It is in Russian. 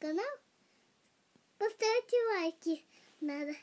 канал, поставьте лайки. Надо.